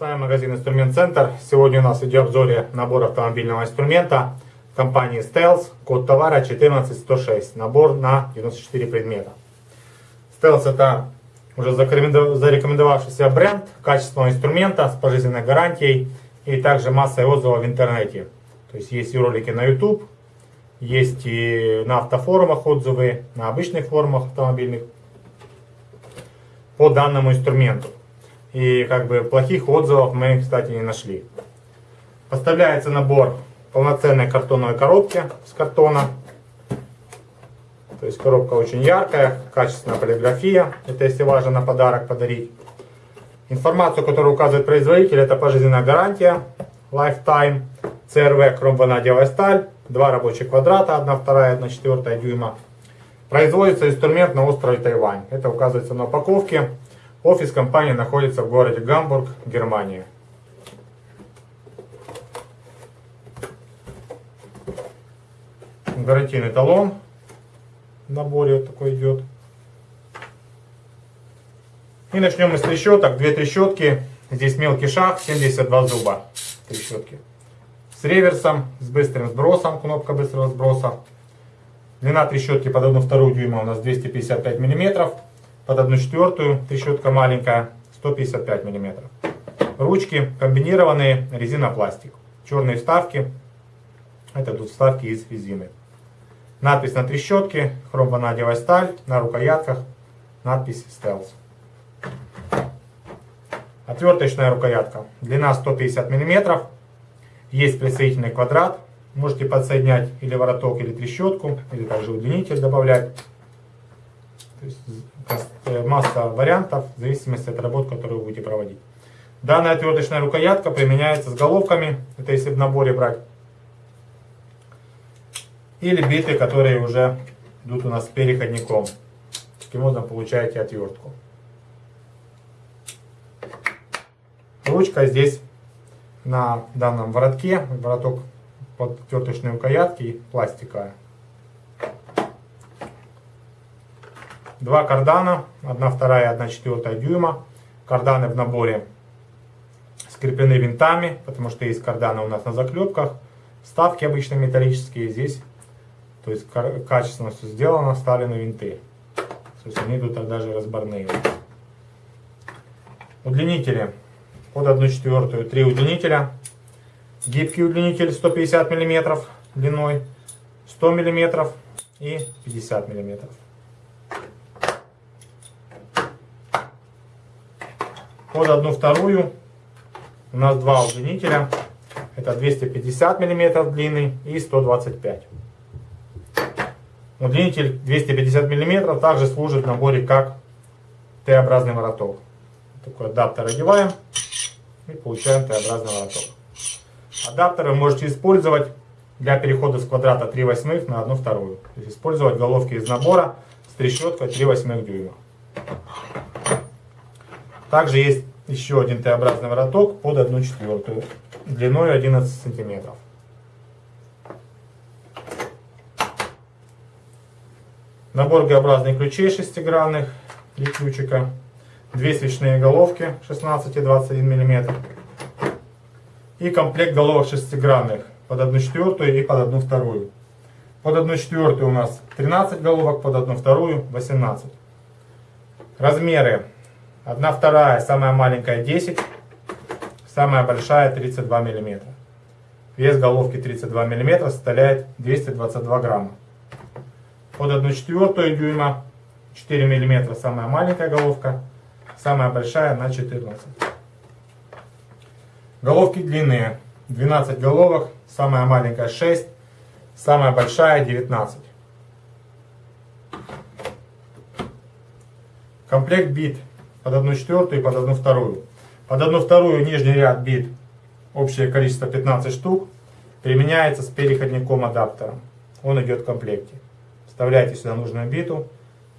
магазин Инструмент Центр. Сегодня у нас идет обзоре набор автомобильного инструмента компании Stealth. Код товара 14106. Набор на 94 предмета. Stealth это уже зарекомендовавшийся бренд качественного инструмента с пожизненной гарантией и также массой отзывов в интернете. То есть есть и ролики на YouTube, есть и на автофорумах отзывы, на обычных форумах автомобильных по данному инструменту. И как бы плохих отзывов мы, кстати, не нашли. Поставляется набор полноценной картонной коробки с картона. То есть коробка очень яркая, качественная полиграфия. Это если важно на подарок подарить. Информацию, которую указывает производитель, это пожизненная гарантия Lifetime, CRV хромванадиевая сталь, два рабочих квадрата, 1 вторая, 1 четвертая дюйма. Производится инструмент на острове Тайвань. Это указывается на упаковке. Офис компании находится в городе Гамбург, Германия. Гарантийный талон в наборе вот такой идет. И начнем мы с трещоток. Две трещотки. Здесь мелкий шаг, 72 зуба. Трещотки. С реверсом, с быстрым сбросом, кнопка быстрого сброса. Длина трещотки под 1,2 дюйма у нас 255 миллиметров под 1 четвертую, трещотка маленькая, 155 мм. Ручки комбинированные, резина-пластик. Черные вставки, это тут вставки из резины. Надпись на трещотке, хромванадиевая сталь, на рукоятках надпись Stealth. Отверточная рукоятка, длина 150 мм, есть присоединительный квадрат, можете подсоединять или вороток, или трещотку, или также удлинитель добавлять. Есть Э, масса вариантов в зависимости от работ, которую вы будете проводить. Данная отверточная рукоятка применяется с головками, это если в наборе брать, или биты, которые уже идут у нас с переходником. Таким образом получаете отвертку. Ручка здесь на данном воротке, вороток под отверточной рукоятки пластиковая. Два кардана, 1 вторая, 1 четвертая дюйма. Карданы в наборе скреплены винтами, потому что есть карданы у нас на заклепках. Вставки обычно металлические здесь. То есть качественно все сделано, вставлены винты. То есть они идут тогда же разборные. Удлинители под 1 четвертую, 3 удлинителя. Гибкий удлинитель 150 мм длиной, 100 мм и 50 мм. Под одну вторую у нас два удлинителя. Это 250 мм длины и 125 Удлинитель 250 мм также служит в наборе как Т-образный вороток. Такой адаптер одеваем и получаем Т-образный вороток. Адаптер вы можете использовать для перехода с квадрата 3 восьмых на 1 вторую. То есть использовать головки из набора с трещоткой 3 восьмых дюйма. Также есть еще один Т-образный вороток под 1 четвертую, длиной 11 сантиметров. Набор Г-образных ключей шестигранных, три ключика, две свечные головки 16 и 21 мм и комплект головок шестигранных под 1 четвертую и под 1 вторую. Под 1 четвертую у нас 13 головок, под 1 вторую 18. Размеры 1 вторая, самая маленькая 10, самая большая 32 мм. Вес головки 32 мм составляет 222 грамма. Под 1 четвертую дюйма 4 мм самая маленькая головка, самая большая на 14. Головки длинные, 12 головок, самая маленькая 6, самая большая 19. Комплект бит под 1 четвертую и под 1 вторую. Под 1 вторую нижний ряд бит, общее количество 15 штук, применяется с переходником адаптером. Он идет в комплекте. Вставляете сюда нужную биту,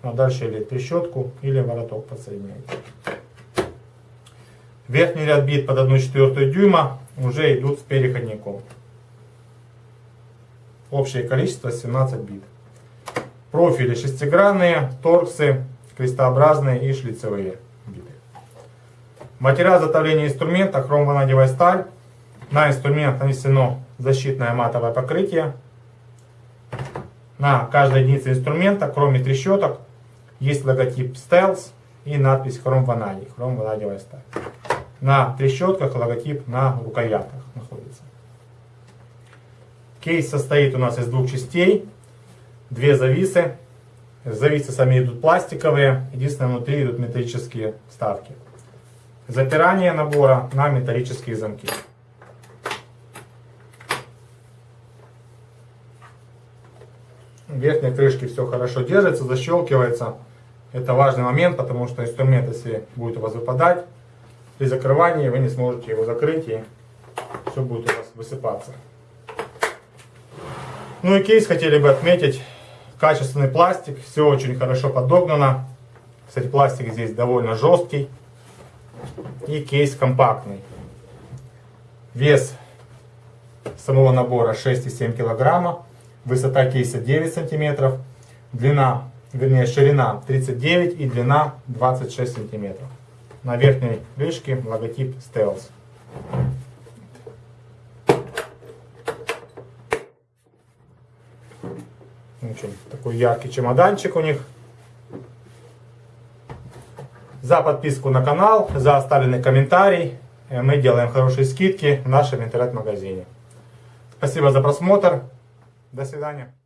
а дальше или трещотку, или вороток подсоединяете. Верхний ряд бит под 1 четвертую дюйма уже идут с переходником. Общее количество 17 бит. Профили шестигранные, торксы, крестообразные и шлицевые. Материал изготовления инструмента хромванадевая сталь. На инструмент нанесено защитное матовое покрытие. На каждой единице инструмента, кроме трещоток, есть логотип Stealth и надпись Хром Ванадий, сталь. На трещотках логотип на рукоятках находится. Кейс состоит у нас из двух частей. Две зависы. Зависы сами идут пластиковые. Единственное, внутри идут металлические вставки. Запирание набора на металлические замки. В верхней крышке все хорошо держится, защелкивается. Это важный момент, потому что инструмент, если будет у вас выпадать, при закрывании вы не сможете его закрыть и все будет у вас высыпаться. Ну и кейс хотели бы отметить. Качественный пластик, все очень хорошо подогнано. Кстати, пластик здесь довольно жесткий. И кейс компактный. Вес самого набора 6,7 килограмма. Высота кейса 9 сантиметров. Длина, вернее ширина 39 и длина 26 сантиметров. На верхней крышке логотип Stealth. Очень такой яркий чемоданчик у них. За подписку на канал, за оставленный комментарий. Э, мы делаем хорошие скидки в нашем интернет-магазине. Спасибо за просмотр. До свидания.